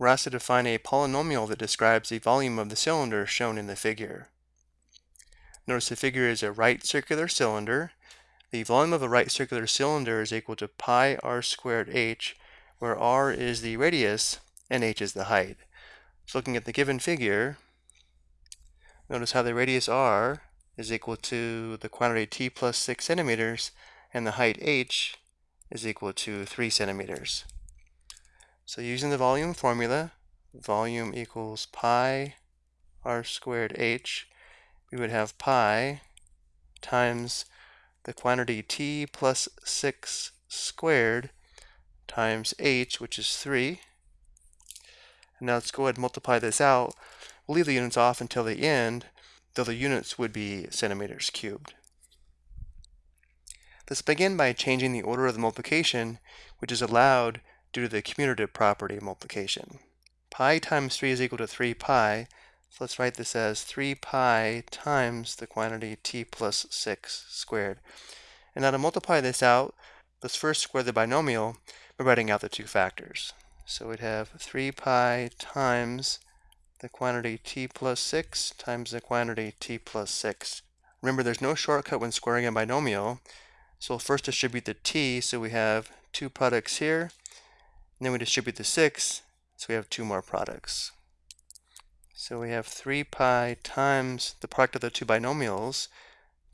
we're asked to define a polynomial that describes the volume of the cylinder shown in the figure. Notice the figure is a right circular cylinder. The volume of a right circular cylinder is equal to pi r squared h, where r is the radius and h is the height. So looking at the given figure, notice how the radius r is equal to the quantity t plus 6 centimeters, and the height h is equal to 3 centimeters. So using the volume formula, volume equals pi r squared h, we would have pi times the quantity t plus 6 squared times h, which is 3. And now let's go ahead and multiply this out. We'll leave the units off until the end, though the units would be centimeters cubed. Let's begin by changing the order of the multiplication, which is allowed due to the commutative property of multiplication. Pi times 3 is equal to 3 pi, so let's write this as 3 pi times the quantity t plus 6 squared. And now to multiply this out, let's first square the binomial by writing out the two factors. So we'd have 3 pi times the quantity t plus 6 times the quantity t plus 6. Remember, there's no shortcut when squaring a binomial, so we'll first distribute the t, so we have two products here, and then we distribute the 6, so we have two more products. So we have 3 pi times the product of the two binomials.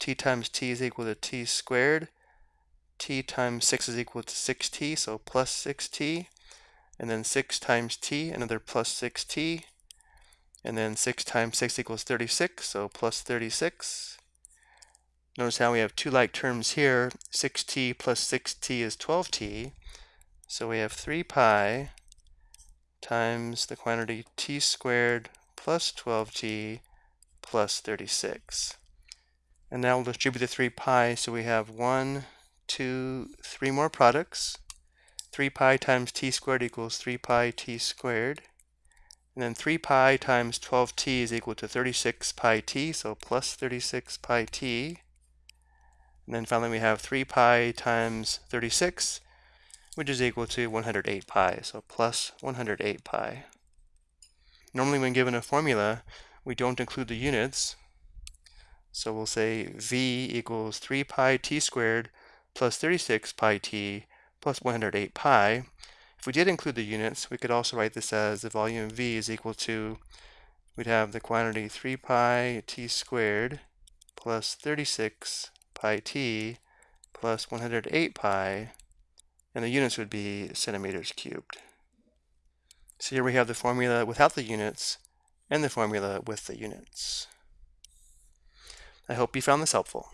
t times t is equal to t squared. t times 6 is equal to 6t, so plus 6t. And then 6 times t, another plus 6t. And then 6 times 6 equals 36, so plus 36. Notice how we have two like terms here. 6t plus 6t is 12t. So we have 3 pi times the quantity t squared plus 12t plus 36. And now we'll distribute the 3 pi, so we have 1, 2, 3 more products. 3 pi times t squared equals 3 pi t squared. And then 3 pi times 12t is equal to 36 pi t, so plus 36 pi t. And then finally we have 3 pi times 36 which is equal to 108 pi, so plus 108 pi. Normally when given a formula, we don't include the units, so we'll say v equals 3 pi t squared plus 36 pi t plus 108 pi. If we did include the units, we could also write this as the volume v is equal to, we'd have the quantity 3 pi t squared plus 36 pi t plus 108 pi and the units would be centimeters cubed. So here we have the formula without the units and the formula with the units. I hope you found this helpful.